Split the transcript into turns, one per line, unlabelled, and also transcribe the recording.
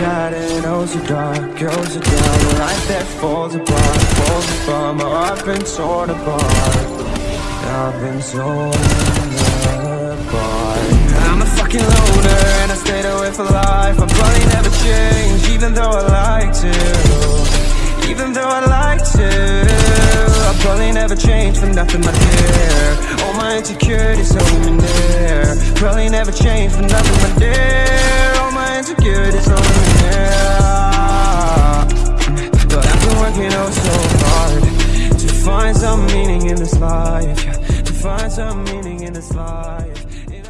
got it, oh so dark, oh so dark A life that falls apart, falls apart. My heart been torn apart. I've been torn apart. I'm a fucking loner and I stayed away for life. I'll probably never change even though I like to. Even though I like to. I'll probably never change for nothing my dear. All my insecurities holding near. Probably never change for nothing my dear working oh so hard To find some meaning in this life. To find some meaning in this life